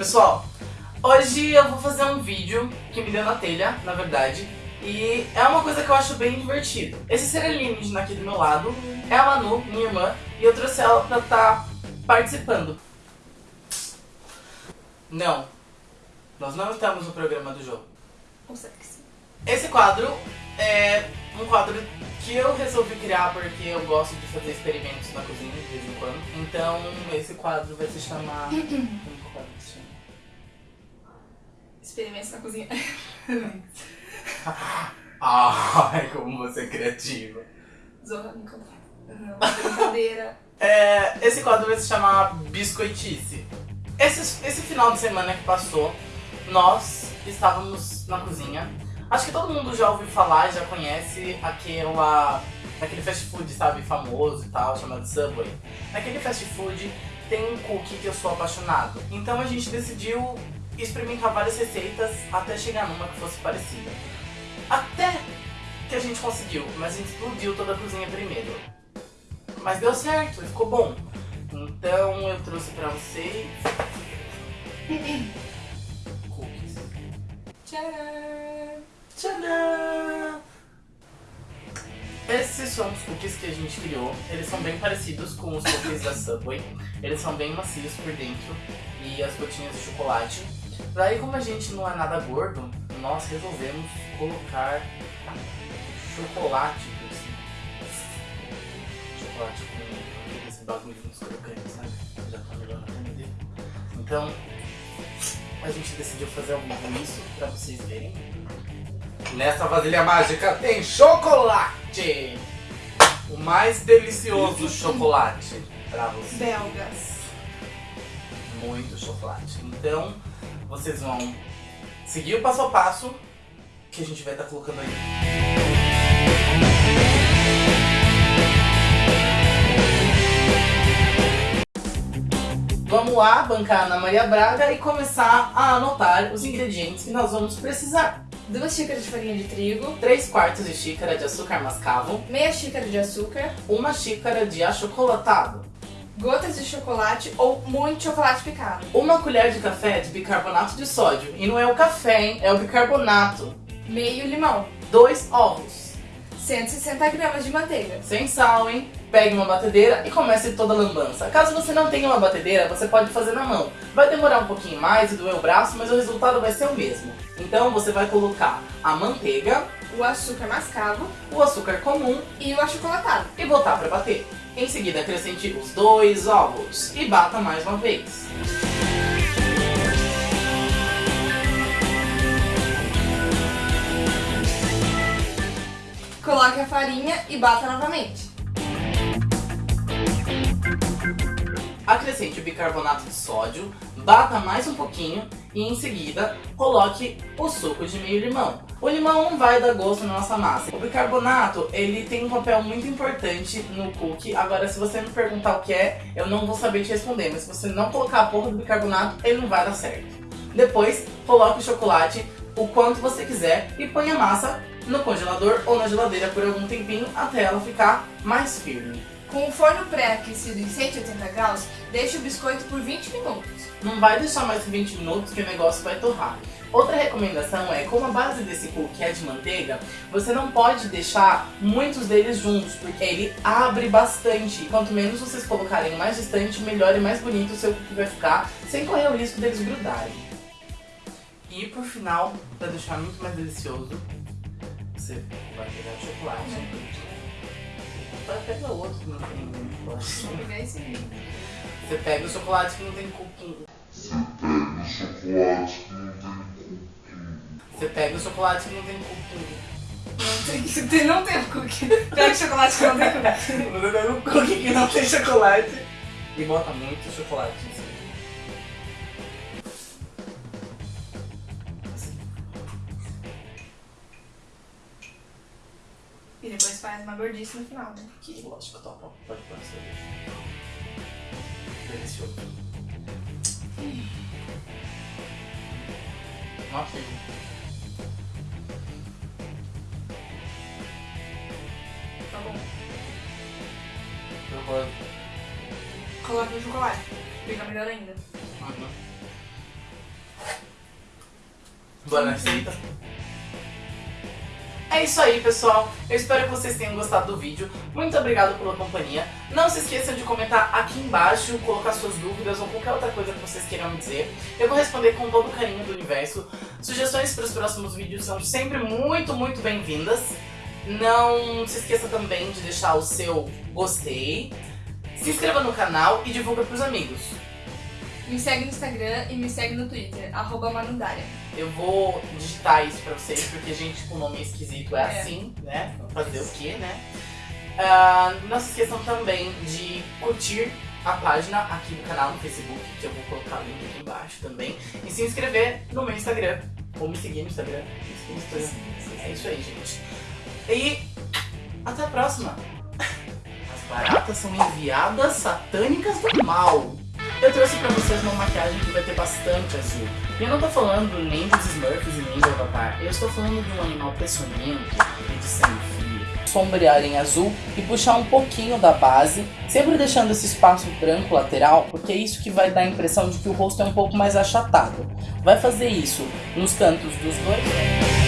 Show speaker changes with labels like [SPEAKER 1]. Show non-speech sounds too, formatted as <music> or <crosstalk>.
[SPEAKER 1] pessoal? Hoje eu vou fazer um vídeo que me deu na telha, na verdade, e é uma coisa que eu acho bem divertido. Esse ser alienígena aqui do meu lado é a Manu, minha irmã, e eu trouxe ela pra estar tá participando. Não, nós não estamos no programa do jogo.
[SPEAKER 2] Ou sim?
[SPEAKER 1] Esse quadro é um quadro que eu resolvi criar porque eu gosto de fazer experimentos na cozinha de vez em quando. Então esse quadro vai se chamar. Como que o quadro se chama?
[SPEAKER 2] Experimentos na cozinha. <laughs>
[SPEAKER 1] Ai, como você é criativa.
[SPEAKER 2] Zorra. Não, brincadeira.
[SPEAKER 1] É, esse quadro vai se chamar Biscoitice. Esse, esse final de semana que passou, nós estávamos na cozinha. Acho que todo mundo já ouviu falar, já conhece aquela, aquele fast food, sabe, famoso e tal, chamado Subway. Naquele fast food tem um cookie que eu sou apaixonado. Então a gente decidiu experimentar várias receitas até chegar numa que fosse parecida. Até que a gente conseguiu, mas a gente explodiu toda a cozinha primeiro. Mas deu certo, ficou bom. Então eu trouxe pra vocês <laughs> cookies.
[SPEAKER 2] Tcharam!
[SPEAKER 1] Esses são os cookies que a gente criou. Eles são bem parecidos com os cookies da Subway. Eles são bem macios por dentro e as gotinhas de chocolate. Daí, como a gente não é nada gordo, nós resolvemos colocar chocolate cima. Chocolate com esse bagulho nos crocantes, sabe? Já tá melhor na. Então, a gente decidiu fazer ao vivo isso pra vocês verem. Nessa vasilha mágica tem chocolate! O mais delicioso <laughs> chocolate pra vocês.
[SPEAKER 2] Belgas.
[SPEAKER 1] Muito chocolate. Então, vocês vão seguir o passo a passo que a gente vai estar colocando aí. Vamos lá, bancar a Ana Maria Braga e começar a anotar os ingredientes que nós vamos precisar.
[SPEAKER 2] Duas xícaras de farinha de trigo.
[SPEAKER 1] 3 quartos de xícara de açúcar mascavo,
[SPEAKER 2] Meia xícara de açúcar.
[SPEAKER 1] uma xícara de achocolatado,
[SPEAKER 2] Gotas de chocolate ou muito chocolate picado.
[SPEAKER 1] uma colher de café de bicarbonato de sódio. E não é o café, hein? É o bicarbonato.
[SPEAKER 2] Meio limão.
[SPEAKER 1] Dois ovos.
[SPEAKER 2] 160 gramas de manteiga.
[SPEAKER 1] Sem sal, hein? Pegue uma batedeira e comece toda a lambança. Caso você não tenha uma batedeira, você pode fazer na mão. Vai demorar um pouquinho mais e doer o braço, mas o resultado vai ser o mesmo. Então você vai colocar a manteiga,
[SPEAKER 2] O açúcar mascavo
[SPEAKER 1] o açúcar comum
[SPEAKER 2] e o achocolatado.
[SPEAKER 1] e botar para bater. Em seguida acrescente os dois ovos e bata mais uma vez.
[SPEAKER 2] Coloque a farinha e bata novamente.
[SPEAKER 1] Acrescente o bicarbonato de sódio, bata mais um pouquinho e em seguida coloque o suco de meio limão. O limão não vai dar gosto na nossa massa. O bicarbonato, ele tem um papel muito importante no cookie. Agora, se você me perguntar o que é, eu não vou saber te responder. Mas se você não colocar a porra do bicarbonato, ele não vai dar certo. Depois, coloque o chocolate o quanto você quiser e põe a massa no congelador ou na geladeira por algum tempinho até ela ficar mais firme.
[SPEAKER 2] Com o forno pré-aquecido em 180 graus, deixe o biscoito por 20 minutos.
[SPEAKER 1] Não vai deixar mais que 20 minutos que o negócio vai torrar. Outra recomendação é, como a base desse cookie é de manteiga, você não pode deixar muitos deles juntos, porque ele abre bastante. Quanto menos vocês colocarem mais distante, melhor e mais bonito o seu cookie vai ficar, sem correr o risco deles grudarem. E por final, para deixar muito mais delicioso, você vai pegar o chocolate. Vai pegar outro que não tem chocolate.
[SPEAKER 2] Vou pegar esse aí.
[SPEAKER 1] Você pega o chocolate que não tem cookie. Você pega o chocolate que não tem cookie.
[SPEAKER 2] Não tem, não tem cookie. Pega o chocolate que não tem cookie.
[SPEAKER 1] Você pega um cookie que não tem chocolate e bota muito chocolate
[SPEAKER 2] Depois faz uma gordice no final, né?
[SPEAKER 1] Que lógico, topa. Pode pôr na cerveja. Delicioso. Nossa,
[SPEAKER 2] Tá bom.
[SPEAKER 1] eu vou...
[SPEAKER 2] Coloque no chocolate. Fica melhor ainda.
[SPEAKER 1] Uhum. Bora na receita? É isso aí, pessoal. Eu espero que vocês tenham gostado do vídeo. Muito obrigado pela companhia. Não se esqueçam de comentar aqui embaixo, colocar suas dúvidas ou qualquer outra coisa que vocês queiram me dizer. Eu vou responder com todo o carinho do universo. Sugestões para os próximos vídeos são sempre muito, muito bem-vindas. Não se esqueça também de deixar o seu gostei. Se inscreva no canal e divulga pros amigos.
[SPEAKER 2] Me segue no Instagram e me segue no Twitter, arroba Manudária.
[SPEAKER 1] Eu vou digitar isso pra vocês, porque gente com nome esquisito é,
[SPEAKER 2] É.
[SPEAKER 1] assim, né? Fazer o quê, né? Ah, não se esqueçam também de curtir a página aqui do canal no Facebook, que eu vou colocar o link aqui embaixo também. E se inscrever no meu Instagram. Ou me seguir no Instagram. Me seguir no Instagram. É isso aí, gente. E até a próxima. As baratas são enviadas satânicas do mal. Eu trouxe pra vocês uma maquiagem que vai ter bastante azul. E eu não tô falando nem dos Smurfs e nem do Avatar. Eu estou falando de um animal peçonhento de sangue frio. Sombrear em azul e puxar um pouquinho da base, sempre deixando esse espaço branco lateral, porque é isso que vai dar a impressão de que o rosto é um pouco mais achatado. Vai fazer isso nos cantos dos dois